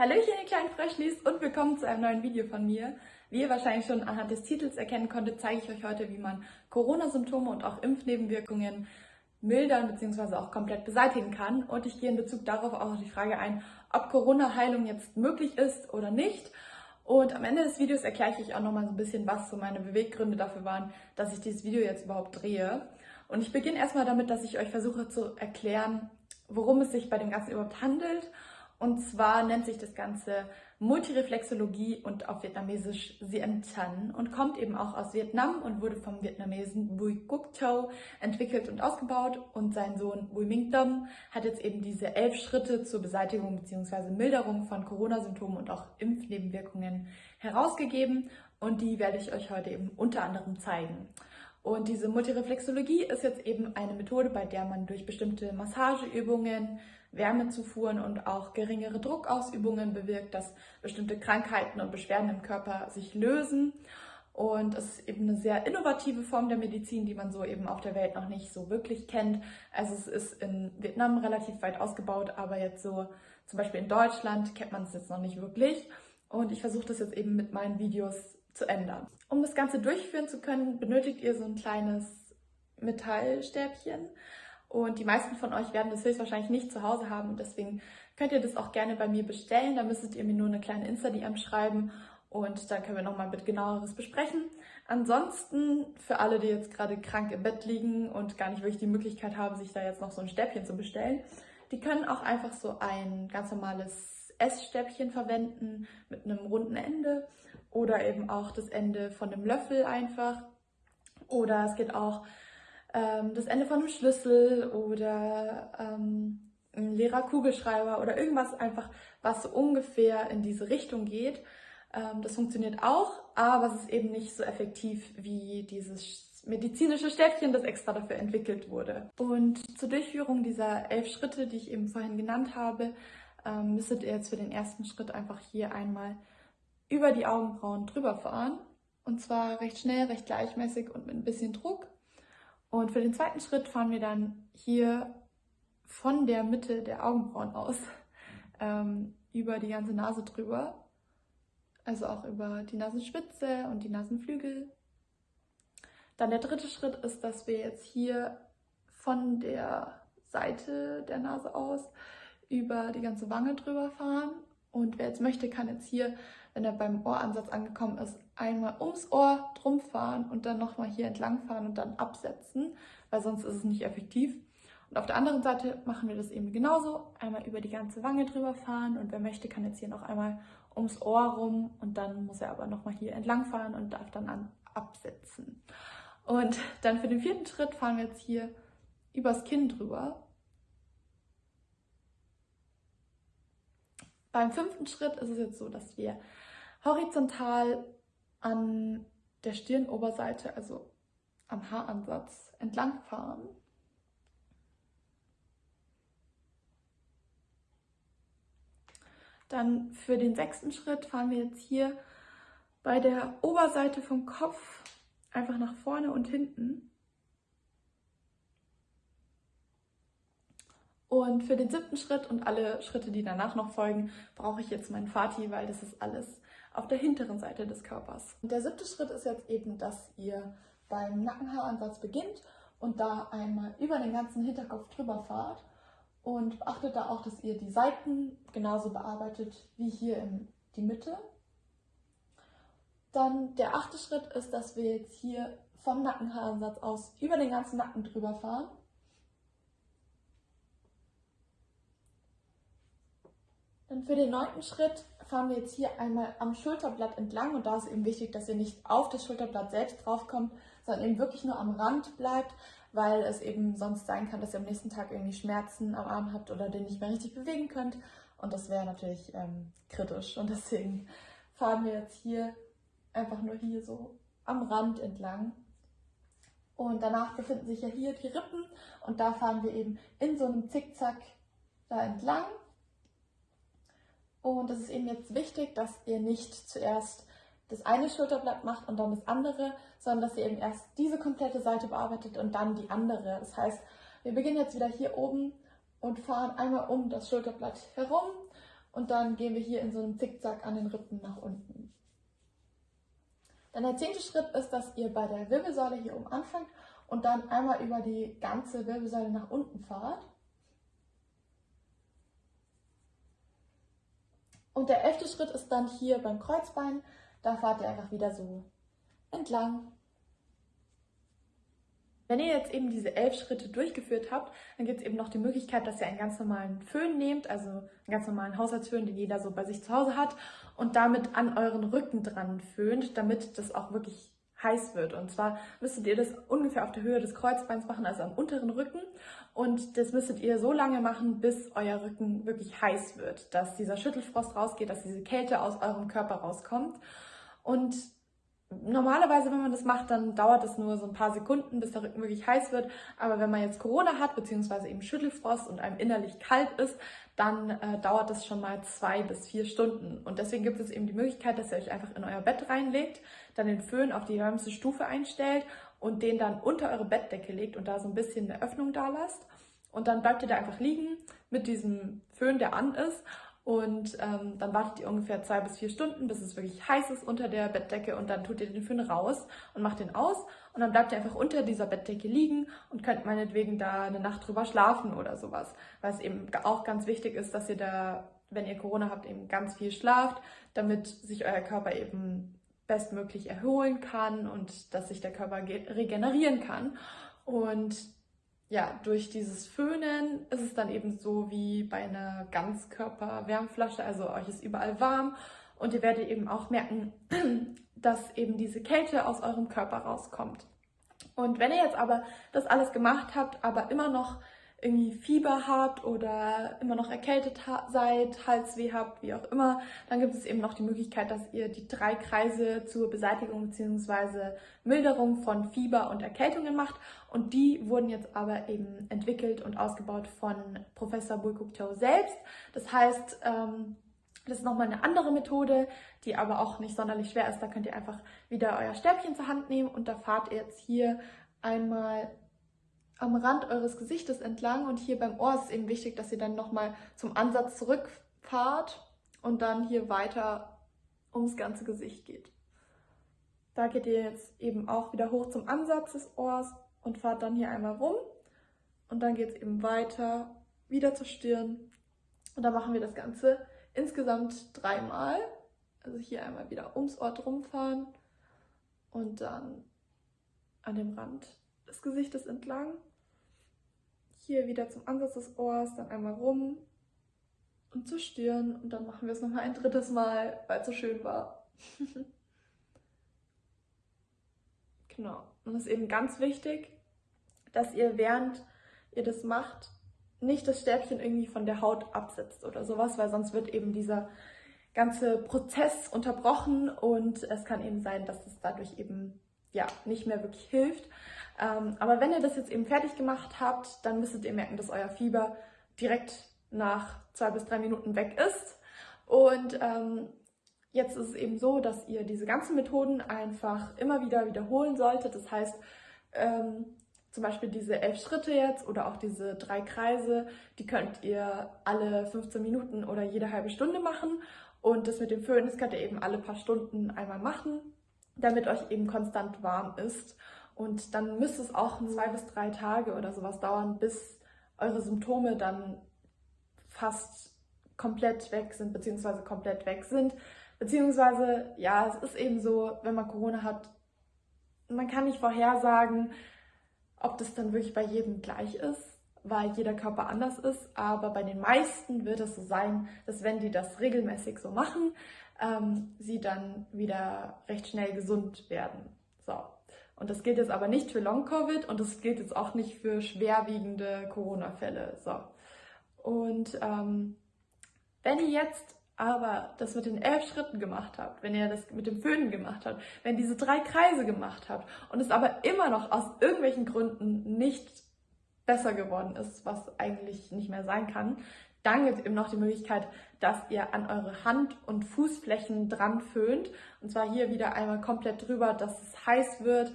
Hallöchen ihr kleinen Fröschlis und willkommen zu einem neuen Video von mir. Wie ihr wahrscheinlich schon anhand des Titels erkennen konntet, zeige ich euch heute, wie man Corona-Symptome und auch Impfnebenwirkungen mildern bzw. auch komplett beseitigen kann. Und ich gehe in Bezug darauf auch auf die Frage ein, ob Corona-Heilung jetzt möglich ist oder nicht. Und am Ende des Videos erkläre ich euch auch nochmal so ein bisschen, was so meine Beweggründe dafür waren, dass ich dieses Video jetzt überhaupt drehe. Und ich beginne erstmal damit, dass ich euch versuche zu erklären, worum es sich bei dem Ganzen überhaupt handelt und zwar nennt sich das Ganze Multireflexologie und auf Vietnamesisch Sien Tan und kommt eben auch aus Vietnam und wurde vom Vietnamesen Bui Cuc Thao entwickelt und ausgebaut. Und sein Sohn Bui Minh Dom hat jetzt eben diese elf Schritte zur Beseitigung bzw. Milderung von Corona-Symptomen und auch Impfnebenwirkungen herausgegeben. Und die werde ich euch heute eben unter anderem zeigen. Und diese Multireflexologie ist jetzt eben eine Methode, bei der man durch bestimmte Massageübungen, Wärmezufuhren und auch geringere Druckausübungen bewirkt, dass bestimmte Krankheiten und Beschwerden im Körper sich lösen. Und es ist eben eine sehr innovative Form der Medizin, die man so eben auf der Welt noch nicht so wirklich kennt. Also es ist in Vietnam relativ weit ausgebaut, aber jetzt so zum Beispiel in Deutschland kennt man es jetzt noch nicht wirklich. Und ich versuche das jetzt eben mit meinen Videos zu ändern. Um das Ganze durchführen zu können, benötigt ihr so ein kleines Metallstäbchen. Und die meisten von euch werden das höchstwahrscheinlich nicht zu Hause haben. Deswegen könnt ihr das auch gerne bei mir bestellen. Da müsstet ihr mir nur eine kleine Insta-DM schreiben und dann können wir nochmal mit genaueres besprechen. Ansonsten, für alle, die jetzt gerade krank im Bett liegen und gar nicht wirklich die Möglichkeit haben, sich da jetzt noch so ein Stäbchen zu bestellen, die können auch einfach so ein ganz normales Essstäbchen verwenden mit einem runden Ende oder eben auch das Ende von einem Löffel einfach. Oder es geht auch ähm, das Ende von einem Schlüssel oder ähm, ein leerer Kugelschreiber oder irgendwas einfach, was so ungefähr in diese Richtung geht. Ähm, das funktioniert auch, aber es ist eben nicht so effektiv wie dieses medizinische Stäbchen, das extra dafür entwickelt wurde. Und zur Durchführung dieser elf Schritte, die ich eben vorhin genannt habe, ähm, müsstet ihr jetzt für den ersten Schritt einfach hier einmal über die Augenbrauen drüber fahren. Und zwar recht schnell, recht gleichmäßig und mit ein bisschen Druck. Und für den zweiten Schritt fahren wir dann hier von der Mitte der Augenbrauen aus ähm, über die ganze Nase drüber. Also auch über die Nasenspitze und die Nasenflügel. Dann der dritte Schritt ist, dass wir jetzt hier von der Seite der Nase aus über die ganze Wange drüber fahren. Und wer jetzt möchte, kann jetzt hier, wenn er beim Ohransatz angekommen ist, einmal ums Ohr drum fahren und dann nochmal hier entlang fahren und dann absetzen, weil sonst ist es nicht effektiv. Und auf der anderen Seite machen wir das eben genauso. Einmal über die ganze Wange drüber fahren und wer möchte, kann jetzt hier noch einmal ums Ohr rum und dann muss er aber nochmal hier entlang fahren und darf dann an absetzen. Und dann für den vierten Schritt fahren wir jetzt hier übers Kinn drüber. Beim fünften Schritt ist es jetzt so, dass wir horizontal an der Stirnoberseite, also am Haaransatz, entlang fahren. Dann für den sechsten Schritt fahren wir jetzt hier bei der Oberseite vom Kopf einfach nach vorne und hinten. Und für den siebten Schritt und alle Schritte, die danach noch folgen, brauche ich jetzt meinen Fati, weil das ist alles auf der hinteren Seite des Körpers. Und der siebte Schritt ist jetzt eben, dass ihr beim Nackenhaaransatz beginnt und da einmal über den ganzen Hinterkopf drüber fahrt und beachtet da auch, dass ihr die Seiten genauso bearbeitet wie hier in die Mitte. Dann der achte Schritt ist, dass wir jetzt hier vom Nackenhaaransatz aus über den ganzen Nacken drüber fahren Dann für den neunten Schritt fahren wir jetzt hier einmal am Schulterblatt entlang. Und da ist eben wichtig, dass ihr nicht auf das Schulterblatt selbst draufkommt, sondern eben wirklich nur am Rand bleibt, weil es eben sonst sein kann, dass ihr am nächsten Tag irgendwie Schmerzen am Arm habt oder den nicht mehr richtig bewegen könnt. Und das wäre natürlich ähm, kritisch. Und deswegen fahren wir jetzt hier einfach nur hier so am Rand entlang. Und danach befinden sich ja hier die Rippen. Und da fahren wir eben in so einem Zickzack da entlang und es ist eben jetzt wichtig, dass ihr nicht zuerst das eine Schulterblatt macht und dann das andere, sondern dass ihr eben erst diese komplette Seite bearbeitet und dann die andere. Das heißt, wir beginnen jetzt wieder hier oben und fahren einmal um das Schulterblatt herum und dann gehen wir hier in so einem Zickzack an den Rippen nach unten. Dann der zehnte Schritt ist, dass ihr bei der Wirbelsäule hier oben anfangt und dann einmal über die ganze Wirbelsäule nach unten fahrt. Und der elfte Schritt ist dann hier beim Kreuzbein. Da fahrt ihr einfach wieder so entlang. Wenn ihr jetzt eben diese elf Schritte durchgeführt habt, dann gibt es eben noch die Möglichkeit, dass ihr einen ganz normalen Föhn nehmt, also einen ganz normalen Haushaltsföhn, den jeder so bei sich zu Hause hat, und damit an euren Rücken dran föhnt, damit das auch wirklich heiß wird. Und zwar müsstet ihr das ungefähr auf der Höhe des Kreuzbeins machen, also am unteren Rücken. Und das müsstet ihr so lange machen, bis euer Rücken wirklich heiß wird, dass dieser Schüttelfrost rausgeht, dass diese Kälte aus eurem Körper rauskommt. Und Normalerweise, wenn man das macht, dann dauert es nur so ein paar Sekunden, bis der Rücken wirklich heiß wird. Aber wenn man jetzt Corona hat, beziehungsweise eben Schüttelfrost und einem innerlich kalt ist, dann äh, dauert das schon mal zwei bis vier Stunden. Und deswegen gibt es eben die Möglichkeit, dass ihr euch einfach in euer Bett reinlegt, dann den Föhn auf die wärmste Stufe einstellt und den dann unter eure Bettdecke legt und da so ein bisschen eine Öffnung da lasst. Und dann bleibt ihr da einfach liegen mit diesem Föhn, der an ist und ähm, dann wartet ihr ungefähr zwei bis vier Stunden, bis es wirklich heiß ist unter der Bettdecke und dann tut ihr den Föhn raus und macht den aus und dann bleibt ihr einfach unter dieser Bettdecke liegen und könnt meinetwegen da eine Nacht drüber schlafen oder sowas. Weil es eben auch ganz wichtig ist, dass ihr da, wenn ihr Corona habt, eben ganz viel schlaft, damit sich euer Körper eben bestmöglich erholen kann und dass sich der Körper regenerieren kann. Und ja, durch dieses Föhnen ist es dann eben so wie bei einer Ganzkörper-Wärmflasche, also euch ist überall warm und ihr werdet eben auch merken, dass eben diese Kälte aus eurem Körper rauskommt. Und wenn ihr jetzt aber das alles gemacht habt, aber immer noch irgendwie Fieber habt oder immer noch erkältet seid, Halsweh habt, wie auch immer, dann gibt es eben noch die Möglichkeit, dass ihr die drei Kreise zur Beseitigung bzw. Milderung von Fieber und Erkältungen macht. Und die wurden jetzt aber eben entwickelt und ausgebaut von Professor Bulkukto selbst. Das heißt, ähm, das ist nochmal eine andere Methode, die aber auch nicht sonderlich schwer ist. Da könnt ihr einfach wieder euer Stäbchen zur Hand nehmen und da fahrt ihr jetzt hier einmal am Rand eures Gesichtes entlang und hier beim Ohr ist es eben wichtig, dass ihr dann nochmal zum Ansatz zurückfahrt und dann hier weiter ums ganze Gesicht geht. Da geht ihr jetzt eben auch wieder hoch zum Ansatz des Ohrs und fahrt dann hier einmal rum und dann geht es eben weiter wieder zur Stirn und dann machen wir das Ganze insgesamt dreimal. Also hier einmal wieder ums Ohr rumfahren und dann an dem Rand des Gesichtes entlang hier wieder zum Ansatz des Ohrs, dann einmal rum und zur Stirn und dann machen wir es nochmal ein drittes Mal, weil es so schön war. genau. Und es ist eben ganz wichtig, dass ihr während ihr das macht, nicht das Stäbchen irgendwie von der Haut absetzt oder sowas, weil sonst wird eben dieser ganze Prozess unterbrochen und es kann eben sein, dass es dadurch eben ja nicht mehr wirklich hilft. Ähm, aber wenn ihr das jetzt eben fertig gemacht habt, dann müsstet ihr merken, dass euer Fieber direkt nach zwei bis drei Minuten weg ist. Und ähm, jetzt ist es eben so, dass ihr diese ganzen Methoden einfach immer wieder wiederholen solltet. Das heißt, ähm, zum Beispiel diese elf Schritte jetzt oder auch diese drei Kreise, die könnt ihr alle 15 Minuten oder jede halbe Stunde machen. Und das mit dem Föhn, das könnt ihr eben alle paar Stunden einmal machen, damit euch eben konstant warm ist. Und dann müsste es auch zwei bis drei Tage oder sowas dauern, bis eure Symptome dann fast komplett weg sind, beziehungsweise komplett weg sind. Beziehungsweise, ja, es ist eben so, wenn man Corona hat, man kann nicht vorhersagen, ob das dann wirklich bei jedem gleich ist, weil jeder Körper anders ist. Aber bei den meisten wird es so sein, dass wenn die das regelmäßig so machen, ähm, sie dann wieder recht schnell gesund werden. So. Und das gilt jetzt aber nicht für Long-Covid und das gilt jetzt auch nicht für schwerwiegende Corona-Fälle. So. Und ähm, wenn ihr jetzt aber das mit den elf Schritten gemacht habt, wenn ihr das mit dem Föhnen gemacht habt, wenn ihr diese drei Kreise gemacht habt und es aber immer noch aus irgendwelchen Gründen nicht besser geworden ist, was eigentlich nicht mehr sein kann, dann gibt es eben noch die Möglichkeit, dass ihr an eure Hand- und Fußflächen dran föhnt. Und zwar hier wieder einmal komplett drüber, dass es heiß wird.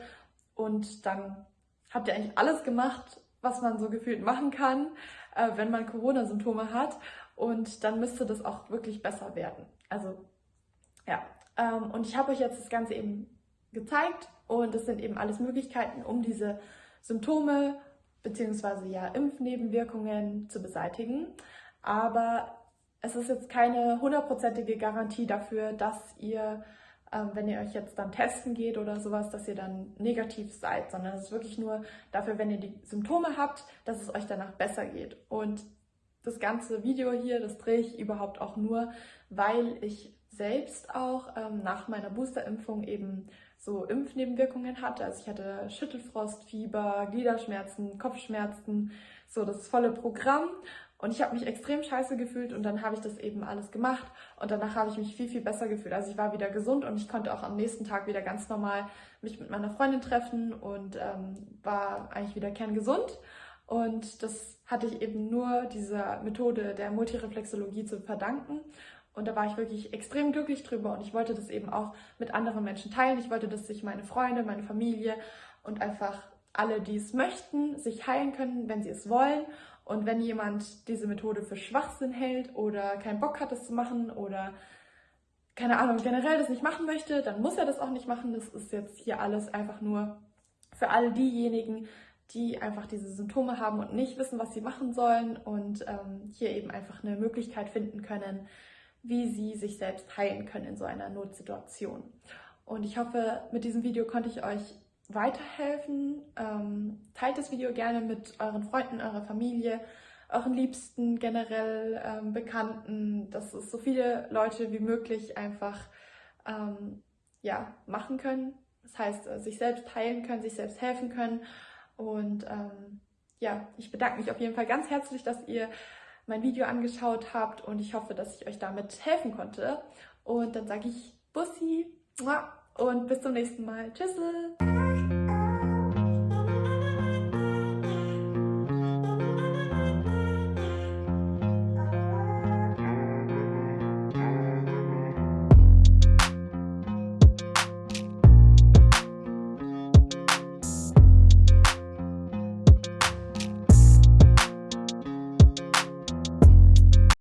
Und dann habt ihr eigentlich alles gemacht, was man so gefühlt machen kann, äh, wenn man Corona-Symptome hat. und dann müsste das auch wirklich besser werden. Also ja, ähm, und ich habe euch jetzt das Ganze eben gezeigt und das sind eben alles Möglichkeiten, um diese Symptome bzw. ja Impfnebenwirkungen zu beseitigen. Aber es ist jetzt keine hundertprozentige Garantie dafür, dass ihr, ähm, wenn ihr euch jetzt dann testen geht oder sowas, dass ihr dann negativ seid, sondern es ist wirklich nur dafür, wenn ihr die Symptome habt, dass es euch danach besser geht. Und das ganze Video hier, das drehe ich überhaupt auch nur, weil ich selbst auch ähm, nach meiner Boosterimpfung eben so Impfnebenwirkungen hatte. Also ich hatte Schüttelfrost, Fieber, Gliederschmerzen, Kopfschmerzen, so das volle Programm. Und ich habe mich extrem scheiße gefühlt und dann habe ich das eben alles gemacht und danach habe ich mich viel, viel besser gefühlt. Also ich war wieder gesund und ich konnte auch am nächsten Tag wieder ganz normal mich mit meiner Freundin treffen und ähm, war eigentlich wieder kerngesund. Und das hatte ich eben nur dieser Methode der Multireflexologie zu verdanken. Und da war ich wirklich extrem glücklich drüber und ich wollte das eben auch mit anderen Menschen teilen. Ich wollte, dass sich meine Freunde, meine Familie und einfach alle, die es möchten, sich heilen können, wenn sie es wollen. Und wenn jemand diese Methode für Schwachsinn hält oder keinen Bock hat, das zu machen oder keine Ahnung, generell das nicht machen möchte, dann muss er das auch nicht machen. Das ist jetzt hier alles einfach nur für alle diejenigen, die einfach diese Symptome haben und nicht wissen, was sie machen sollen und ähm, hier eben einfach eine Möglichkeit finden können, wie sie sich selbst heilen können in so einer Notsituation. Und ich hoffe, mit diesem Video konnte ich euch weiterhelfen. Ähm, teilt das Video gerne mit euren Freunden, eurer Familie, euren Liebsten, generell ähm, Bekannten, dass es so viele Leute wie möglich einfach ähm, ja, machen können. Das heißt, äh, sich selbst heilen können, sich selbst helfen können. Und ähm, ja, ich bedanke mich auf jeden Fall ganz herzlich, dass ihr mein Video angeschaut habt und ich hoffe, dass ich euch damit helfen konnte. Und dann sage ich Bussi und bis zum nächsten Mal. Tschüss!